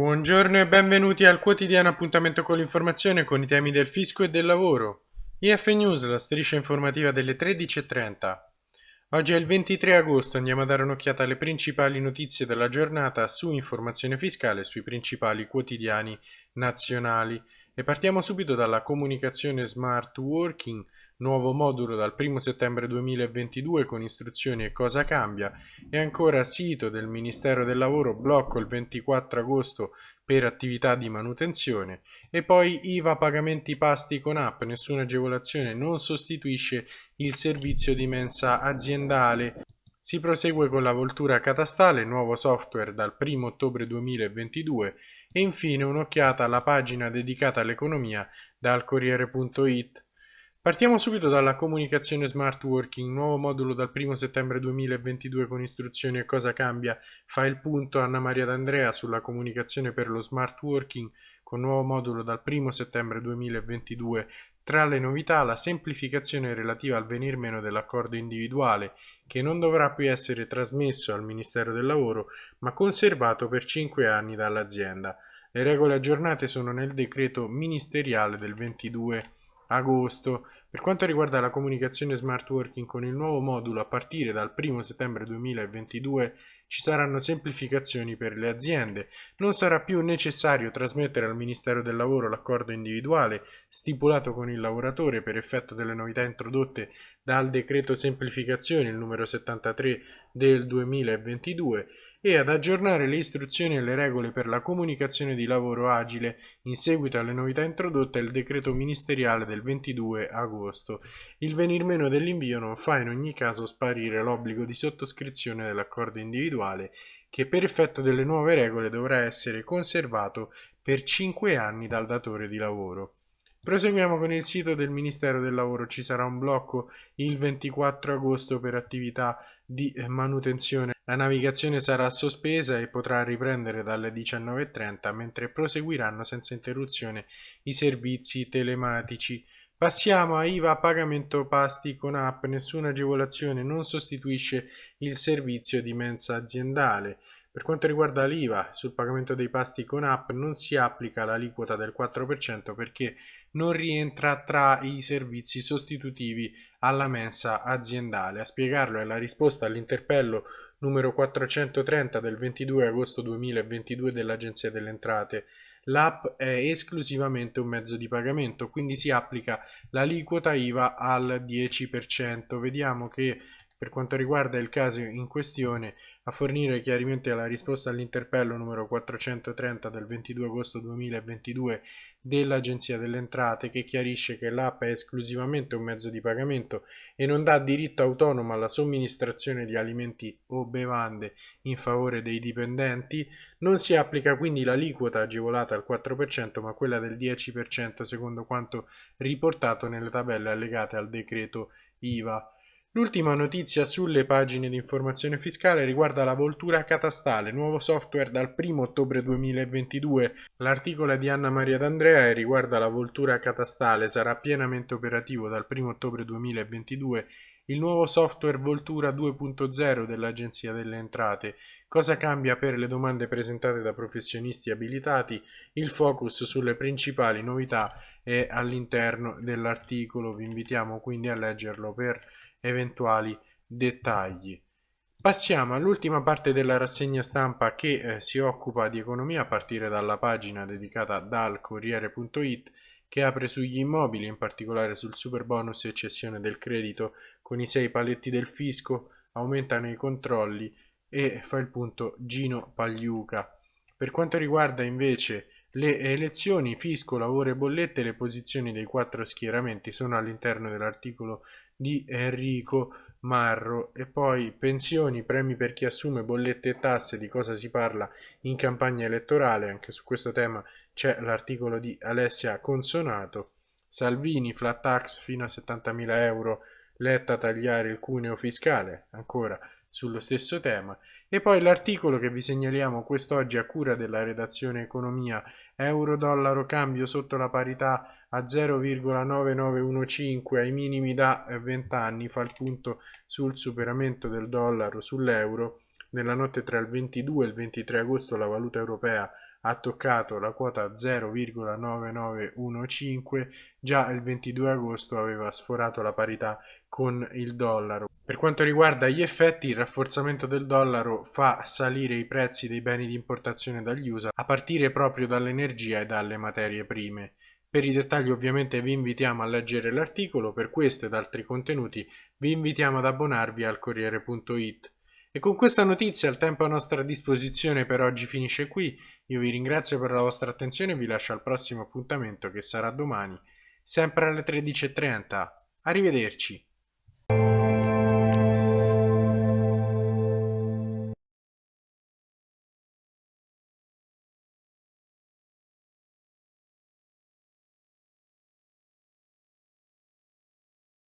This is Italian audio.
Buongiorno e benvenuti al quotidiano appuntamento con l'informazione con i temi del fisco e del lavoro. IF News, la striscia informativa delle 13.30. Oggi è il 23 agosto, andiamo a dare un'occhiata alle principali notizie della giornata su informazione fiscale sui principali quotidiani nazionali. E partiamo subito dalla comunicazione smart working, nuovo modulo dal 1 settembre 2022 con istruzioni e cosa cambia e ancora sito del Ministero del Lavoro blocco il 24 agosto per attività di manutenzione e poi IVA pagamenti pasti con app, nessuna agevolazione non sostituisce il servizio di mensa aziendale. Si prosegue con la voltura catastale, nuovo software dal 1 ottobre 2022 e infine un'occhiata alla pagina dedicata all'economia dal Corriere.it. Partiamo subito dalla comunicazione smart working, nuovo modulo dal 1 settembre 2022 con istruzioni e cosa cambia. Fa il punto Anna Maria D'Andrea sulla comunicazione per lo smart working con nuovo modulo dal 1 settembre 2022. Tra le novità la semplificazione relativa al venir meno dell'accordo individuale che non dovrà più essere trasmesso al Ministero del Lavoro ma conservato per 5 anni dall'azienda. Le regole aggiornate sono nel decreto ministeriale del 22 agosto. Per quanto riguarda la comunicazione smart working con il nuovo modulo a partire dal 1 settembre 2022 ci saranno semplificazioni per le aziende, non sarà più necessario trasmettere al Ministero del Lavoro l'accordo individuale stipulato con il lavoratore per effetto delle novità introdotte dal decreto semplificazioni il numero 73 del 2022 e ad aggiornare le istruzioni e le regole per la comunicazione di lavoro agile in seguito alle novità introdotte al decreto ministeriale del 22 agosto. Il venir meno dell'invio non fa in ogni caso sparire l'obbligo di sottoscrizione dell'accordo individuale che per effetto delle nuove regole dovrà essere conservato per 5 anni dal datore di lavoro. Proseguiamo con il sito del Ministero del Lavoro, ci sarà un blocco il 24 agosto per attività di manutenzione. La navigazione sarà sospesa e potrà riprendere dalle 19.30 mentre proseguiranno senza interruzione i servizi telematici. Passiamo a IVA pagamento pasti con app, nessuna agevolazione non sostituisce il servizio di mensa aziendale. Per quanto riguarda l'IVA sul pagamento dei pasti con app non si applica l'aliquota del 4% perché non rientra tra i servizi sostitutivi alla mensa aziendale. A spiegarlo è la risposta all'interpello numero 430 del 22 agosto 2022 dell'Agenzia delle Entrate. L'app è esclusivamente un mezzo di pagamento, quindi si applica l'aliquota IVA al 10%. Vediamo che per quanto riguarda il caso in questione, a fornire chiarimenti alla risposta all'interpello numero 430 del 22 agosto 2022 dell'Agenzia delle Entrate che chiarisce che l'app è esclusivamente un mezzo di pagamento e non dà diritto autonomo alla somministrazione di alimenti o bevande in favore dei dipendenti, non si applica quindi l'aliquota agevolata al 4% ma quella del 10% secondo quanto riportato nelle tabelle allegate al decreto IVA. L'ultima notizia sulle pagine di informazione fiscale riguarda la voltura catastale, nuovo software dal 1 ottobre 2022. L'articolo di Anna Maria D'Andrea e riguarda la voltura catastale, sarà pienamente operativo dal 1 ottobre 2022 il nuovo software Voltura 2.0 dell'Agenzia delle Entrate. Cosa cambia per le domande presentate da professionisti abilitati? Il focus sulle principali novità è all'interno dell'articolo, vi invitiamo quindi a leggerlo per eventuali dettagli. Passiamo all'ultima parte della rassegna stampa che eh, si occupa di economia a partire dalla pagina dedicata dal Corriere.it che apre sugli immobili, in particolare sul super bonus e cessione del credito con i sei paletti del fisco, aumentano i controlli e fa il punto Gino Pagliuca. Per quanto riguarda invece le elezioni, fisco, lavoro e bollette, le posizioni dei quattro schieramenti sono all'interno dell'articolo di Enrico Marro. E poi pensioni, premi per chi assume bollette e tasse, di cosa si parla in campagna elettorale, anche su questo tema c'è l'articolo di Alessia Consonato, Salvini, flat tax fino a 70.000 euro, Letta tagliare il cuneo fiscale, ancora sullo stesso tema, e poi l'articolo che vi segnaliamo quest'oggi a cura della redazione economia, euro-dollaro cambio sotto la parità a 0,9915 ai minimi da 20 anni fa il punto sul superamento del dollaro sull'euro. Nella notte tra il 22 e il 23 agosto la valuta europea ha toccato la quota 0,9915, già il 22 agosto aveva sforato la parità con il dollaro. Per quanto riguarda gli effetti, il rafforzamento del dollaro fa salire i prezzi dei beni di importazione dagli USA a partire proprio dall'energia e dalle materie prime. Per i dettagli ovviamente vi invitiamo a leggere l'articolo, per questo ed altri contenuti vi invitiamo ad abbonarvi al Corriere.it. E con questa notizia il tempo a nostra disposizione per oggi finisce qui, io vi ringrazio per la vostra attenzione e vi lascio al prossimo appuntamento che sarà domani, sempre alle 13.30. Arrivederci!